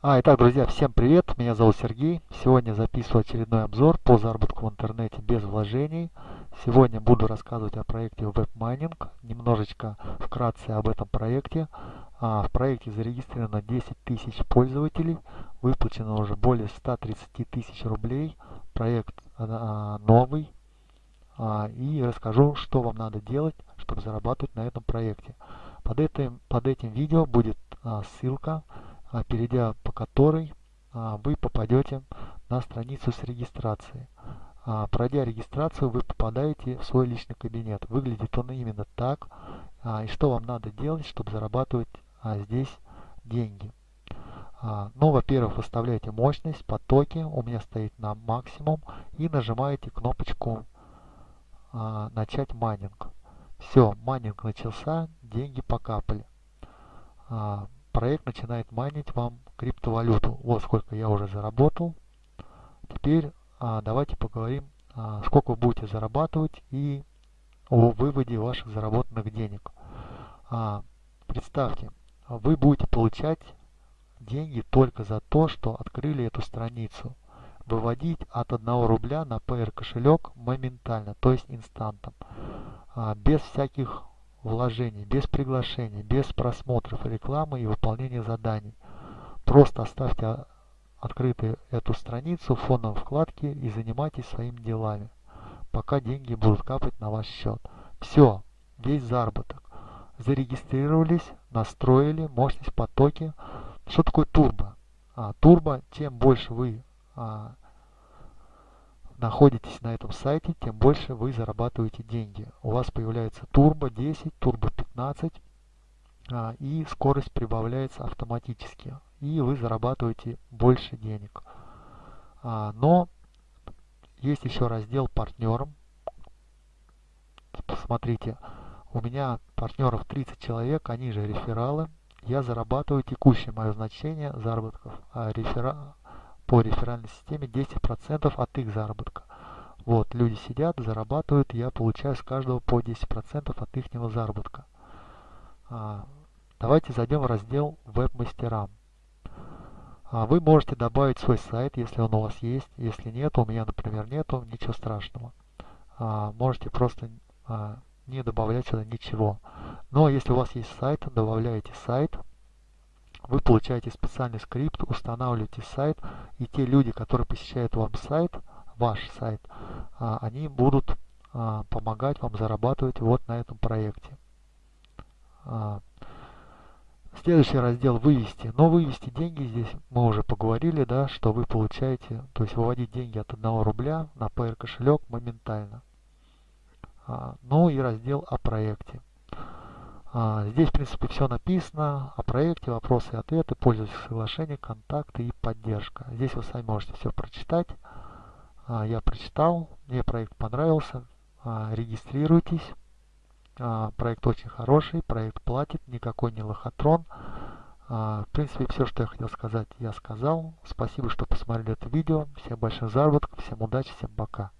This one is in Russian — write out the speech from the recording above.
А, итак, друзья, всем привет, меня зовут Сергей. Сегодня записываю очередной обзор по заработку в интернете без вложений. Сегодня буду рассказывать о проекте WebMining, немножечко вкратце об этом проекте. А, в проекте зарегистрировано 10 тысяч пользователей, выплачено уже более 130 тысяч рублей. Проект а, новый. А, и расскажу, что вам надо делать, чтобы зарабатывать на этом проекте. Под этим, под этим видео будет а, ссылка а, перейдя по которой а, вы попадете на страницу с регистрацией. А, пройдя регистрацию, вы попадаете в свой личный кабинет. Выглядит он именно так. И что вам надо делать, чтобы зарабатывать здесь деньги? Ну, во-первых, выставляете мощность, потоки, у меня стоит на максимум, и нажимаете кнопочку «Начать майнинг». Все, майнинг начался, деньги покапали проект начинает майнить вам криптовалюту. Вот сколько я уже заработал. Теперь а, давайте поговорим, а, сколько вы будете зарабатывать и о выводе ваших заработанных денег. А, представьте, вы будете получать деньги только за то, что открыли эту страницу. Выводить от 1 рубля на PR кошелек моментально, то есть инстантом. А, без всяких вложений, без приглашений, без просмотров рекламы и выполнения заданий. Просто оставьте открытой эту страницу в фоновой вкладке и занимайтесь своими делами, пока деньги будут капать на ваш счет. Все, весь заработок. Зарегистрировались, настроили мощность потоки. Что такое турбо? А, турбо, чем больше вы а, находитесь на этом сайте, тем больше вы зарабатываете деньги. У вас появляется турбо 10, турбо 15 а, и скорость прибавляется автоматически. И вы зарабатываете больше денег. А, но есть еще раздел партнерам. Посмотрите, у меня партнеров 30 человек, они же рефералы. Я зарабатываю текущее мое значение заработков. А рефера по реферальной системе 10% от их заработка. Вот, люди сидят, зарабатывают, я получаю с каждого по 10% от их заработка. А, давайте зайдем в раздел веб-мастерам. А, вы можете добавить свой сайт, если он у вас есть. Если нет, у меня, например, нету, ничего страшного. А, можете просто а, не добавлять сюда ничего. Но если у вас есть сайт, добавляете сайт, вы получаете специальный скрипт, устанавливаете сайт, и те люди, которые посещают вам сайт, ваш сайт, они будут а, помогать вам зарабатывать вот на этом проекте. А, следующий раздел «Вывести». Но вывести деньги здесь мы уже поговорили, да, что вы получаете, то есть выводить деньги от 1 рубля на PR кошелек моментально. Ну и раздел о проекте. А, здесь, в принципе, все написано о проекте, вопросы и ответы, пользовательское соглашение, контакты и поддержка. Здесь вы сами можете все прочитать. А, я прочитал, мне проект понравился. А, регистрируйтесь. Проект очень хороший, проект платит, никакой не лохотрон. В принципе, все, что я хотел сказать, я сказал. Спасибо, что посмотрели это видео. Всем больших заработков, всем удачи, всем пока.